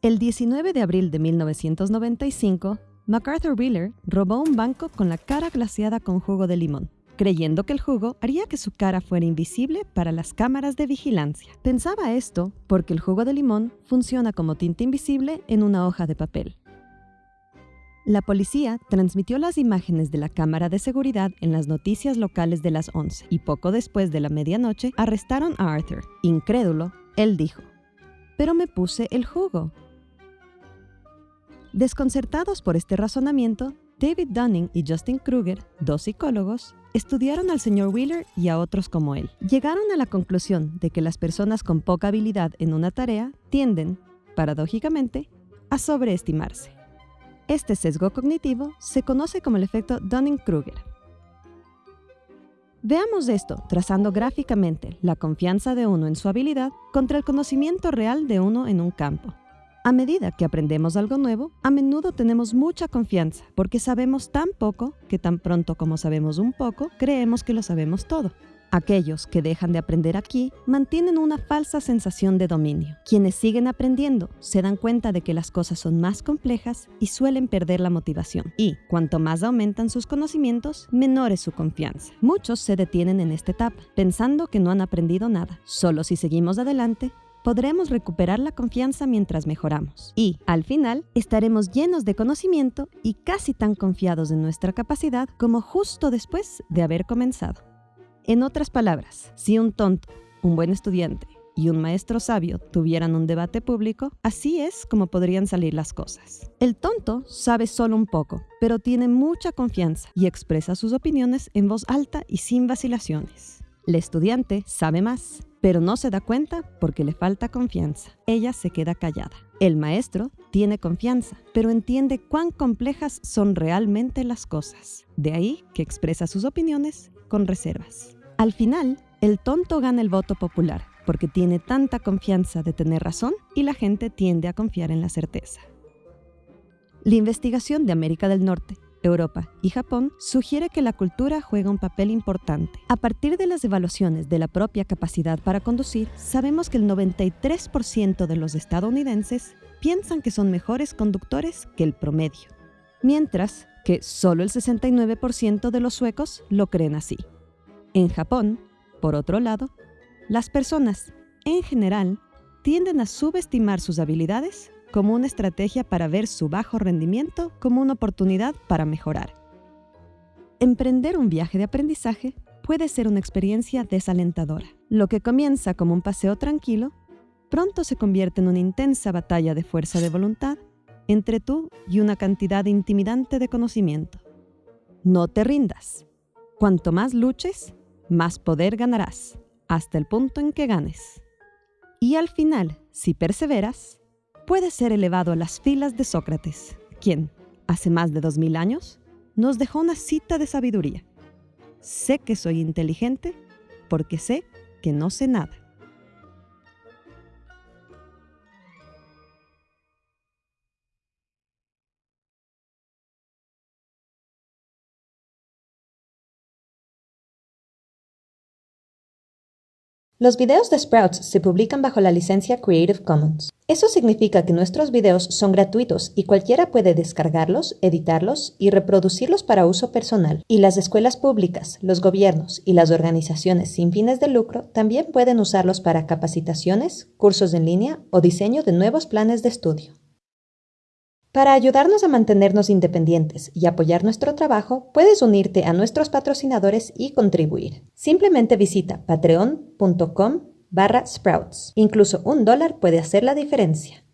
El 19 de abril de 1995, MacArthur Wheeler robó un banco con la cara glaciada con jugo de limón, creyendo que el jugo haría que su cara fuera invisible para las cámaras de vigilancia. Pensaba esto porque el jugo de limón funciona como tinta invisible en una hoja de papel. La policía transmitió las imágenes de la cámara de seguridad en las noticias locales de las 11 y poco después de la medianoche arrestaron a Arthur. Incrédulo, él dijo, pero me puse el jugo. Desconcertados por este razonamiento, David Dunning y Justin Kruger, dos psicólogos, estudiaron al señor Wheeler y a otros como él. Llegaron a la conclusión de que las personas con poca habilidad en una tarea tienden, paradójicamente, a sobreestimarse. Este sesgo cognitivo se conoce como el efecto Dunning-Kruger. Veamos esto trazando gráficamente la confianza de uno en su habilidad contra el conocimiento real de uno en un campo. A medida que aprendemos algo nuevo, a menudo tenemos mucha confianza porque sabemos tan poco que tan pronto como sabemos un poco, creemos que lo sabemos todo. Aquellos que dejan de aprender aquí mantienen una falsa sensación de dominio. Quienes siguen aprendiendo se dan cuenta de que las cosas son más complejas y suelen perder la motivación. Y cuanto más aumentan sus conocimientos, menor es su confianza. Muchos se detienen en esta etapa, pensando que no han aprendido nada. Solo si seguimos adelante, podremos recuperar la confianza mientras mejoramos. Y, al final, estaremos llenos de conocimiento y casi tan confiados en nuestra capacidad como justo después de haber comenzado. En otras palabras, si un tonto, un buen estudiante y un maestro sabio tuvieran un debate público, así es como podrían salir las cosas. El tonto sabe solo un poco, pero tiene mucha confianza y expresa sus opiniones en voz alta y sin vacilaciones. El estudiante sabe más, pero no se da cuenta porque le falta confianza. Ella se queda callada. El maestro tiene confianza, pero entiende cuán complejas son realmente las cosas. De ahí que expresa sus opiniones con reservas. Al final, el tonto gana el voto popular porque tiene tanta confianza de tener razón y la gente tiende a confiar en la certeza. La investigación de América del Norte, Europa y Japón sugiere que la cultura juega un papel importante. A partir de las evaluaciones de la propia capacidad para conducir, sabemos que el 93% de los estadounidenses piensan que son mejores conductores que el promedio, mientras que solo el 69% de los suecos lo creen así. En Japón, por otro lado, las personas, en general, tienden a subestimar sus habilidades como una estrategia para ver su bajo rendimiento como una oportunidad para mejorar. Emprender un viaje de aprendizaje puede ser una experiencia desalentadora. Lo que comienza como un paseo tranquilo, pronto se convierte en una intensa batalla de fuerza de voluntad entre tú y una cantidad intimidante de conocimiento. No te rindas. Cuanto más luches, más poder ganarás, hasta el punto en que ganes. Y al final, si perseveras, puedes ser elevado a las filas de Sócrates, quien, hace más de dos mil años, nos dejó una cita de sabiduría. Sé que soy inteligente porque sé que no sé nada. Los videos de Sprouts se publican bajo la licencia Creative Commons. Eso significa que nuestros videos son gratuitos y cualquiera puede descargarlos, editarlos y reproducirlos para uso personal. Y las escuelas públicas, los gobiernos y las organizaciones sin fines de lucro también pueden usarlos para capacitaciones, cursos en línea o diseño de nuevos planes de estudio. Para ayudarnos a mantenernos independientes y apoyar nuestro trabajo, puedes unirte a nuestros patrocinadores y contribuir. Simplemente visita patreon.com barra sprouts. Incluso un dólar puede hacer la diferencia.